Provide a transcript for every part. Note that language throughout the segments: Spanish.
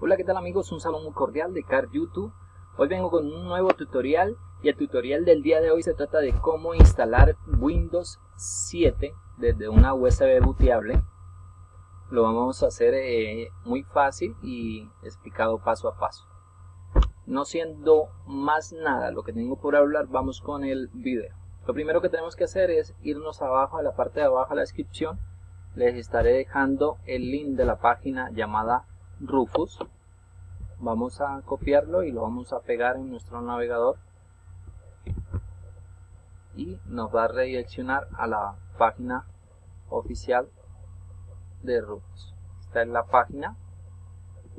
Hola qué tal amigos, un saludo muy cordial de Car YouTube. Hoy vengo con un nuevo tutorial y el tutorial del día de hoy se trata de cómo instalar Windows 7 desde una USB booteable. Lo vamos a hacer eh, muy fácil y explicado paso a paso. No siendo más nada lo que tengo por hablar, vamos con el video. Lo primero que tenemos que hacer es irnos abajo a la parte de abajo a la descripción. Les estaré dejando el link de la página llamada Rufus vamos a copiarlo y lo vamos a pegar en nuestro navegador y nos va a redireccionar a la página oficial de Rufus esta es la página.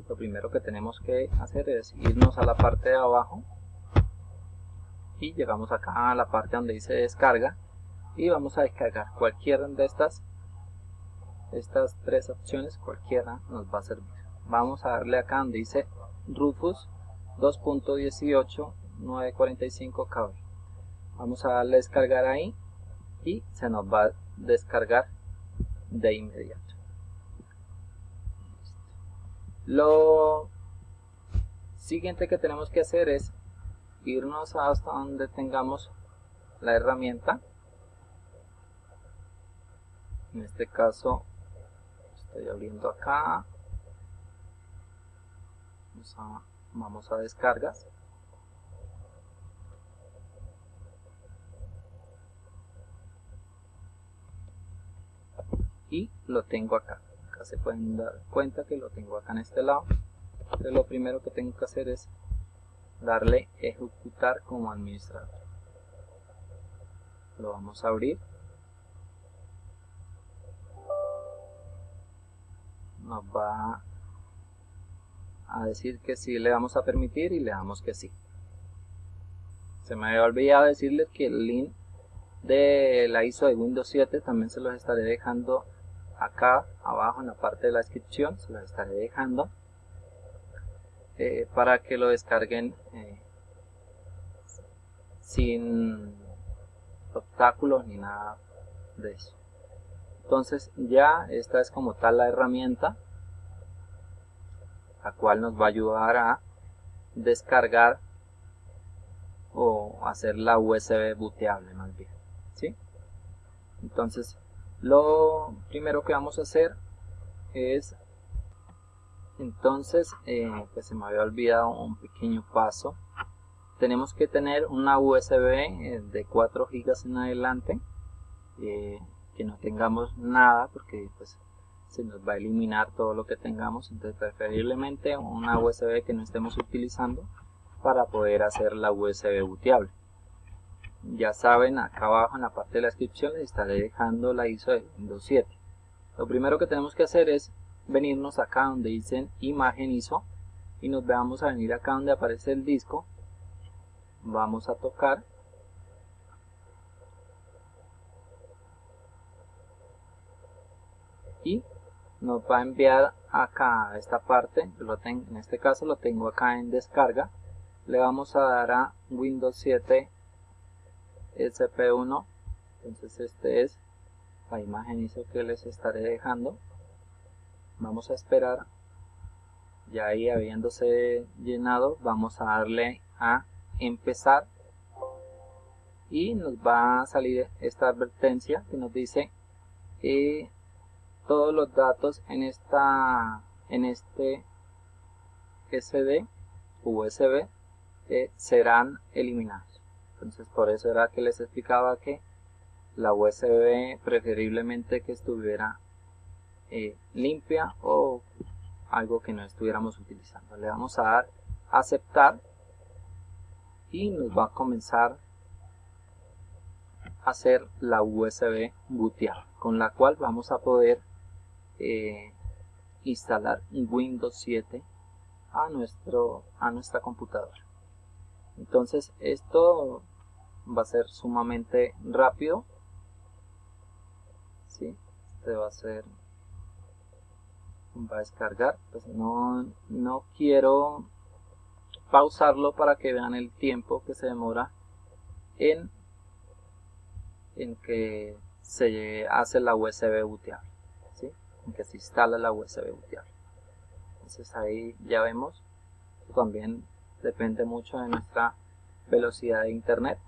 Lo primero que tenemos que hacer es irnos a la parte de abajo y llegamos acá a la parte donde dice descarga y vamos a descargar cualquiera de estas estas tres opciones cualquiera nos va a servir vamos a darle acá donde dice Rufus 2.18 945 KB vamos a darle a descargar ahí y se nos va a descargar de inmediato. Lo siguiente que tenemos que hacer es irnos hasta donde tengamos la herramienta. En este caso estoy abriendo acá vamos a, descargas. Y lo tengo acá. Acá se pueden dar cuenta que lo tengo acá en este lado. Entonces lo primero que tengo que hacer es darle ejecutar como administrador. Lo vamos a abrir. Nos va a decir que sí le vamos a permitir y le damos que sí. Se me había olvidado decirles que el link de la ISO de Windows 7 también se los estaré dejando acá abajo en la parte de la descripción, se los estaré dejando eh, para que lo descarguen eh, sin obstáculos ni nada de eso. Entonces ya esta es como tal la herramienta la cual nos va a ayudar a descargar o hacer la USB booteable más bien ¿sí? entonces lo primero que vamos a hacer es entonces eh, pues se me había olvidado un pequeño paso tenemos que tener una USB eh, de 4 GB en adelante eh, que no tengamos nada porque pues se nos va a eliminar todo lo que tengamos entonces preferiblemente una USB que no estemos utilizando para poder hacer la USB booteable ya saben acá abajo en la parte de la descripción les estaré dejando la ISO de Windows 7 lo primero que tenemos que hacer es venirnos acá donde dicen imagen ISO y nos vamos a venir acá donde aparece el disco. Vamos a tocar. Y nos va a enviar acá a esta parte lo en este caso lo tengo acá en descarga le vamos a dar a Windows 7 SP1 entonces este es la imagen ISO que les estaré dejando vamos a esperar ya ahí habiéndose llenado vamos a darle a empezar y nos va a salir esta advertencia que nos dice eh, todos los datos en esta en este SD USB eh, serán eliminados. Entonces por eso era que les explicaba que la USB preferiblemente que estuviera eh, limpia o algo que no estuviéramos utilizando. Le vamos a dar aceptar y nos va a comenzar a hacer la USB bootear con la cual vamos a poder eh, instalar Windows 7 a, nuestro, a nuestra computadora. Entonces esto va a ser sumamente rápido. ¿sí? Este va a ser va a descargar pues no, no quiero pausarlo para que vean el tiempo que se demora en en que se hace la USB booteable que se instala la USB booteable. entonces ahí ya vemos también depende mucho de nuestra velocidad de internet.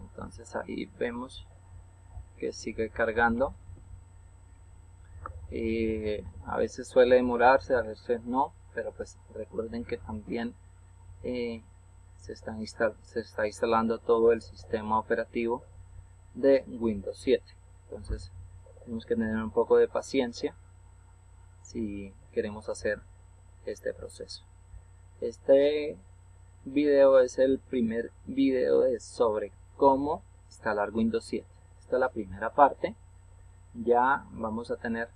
Entonces ahí vemos que sigue cargando. Y a veces suele demorarse a veces no pero pues recuerden que también eh, se, está se está instalando todo el sistema operativo de Windows 7 entonces tenemos que tener un poco de paciencia si queremos hacer este proceso. Este video es el primer video de sobre cómo instalar Windows 7 esta es la primera parte. Ya vamos a tener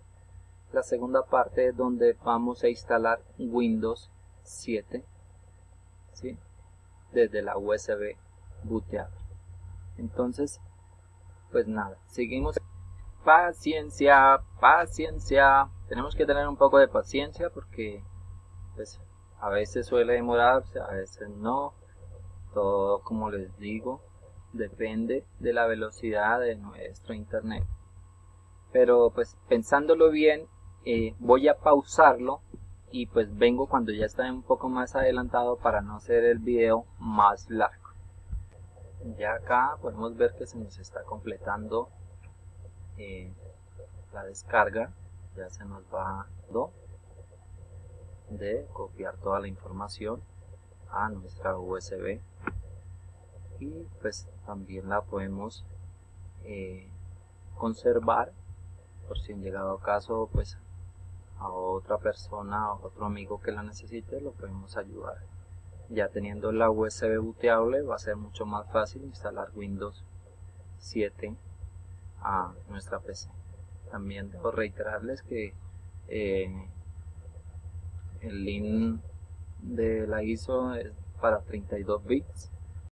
la segunda parte donde vamos a instalar Windows 7 ¿sí? desde la USB booteada entonces pues nada seguimos paciencia paciencia. Tenemos que tener un poco de paciencia porque pues a veces suele demorarse a veces no. Todo como les digo depende de la velocidad de nuestro internet. Pero pues pensándolo bien eh, voy a pausarlo y pues vengo cuando ya está un poco más adelantado para no hacer el video más largo. Ya acá podemos ver que se nos está completando eh, la descarga ya se nos va de copiar toda la información a nuestra USB y pues también la podemos eh, conservar por si en llegado caso pues a otra persona o otro amigo que la necesite lo podemos ayudar. Ya teniendo la USB booteable va a ser mucho más fácil instalar Windows 7 a nuestra PC también debo reiterarles que eh, el link de la ISO es para 32 bits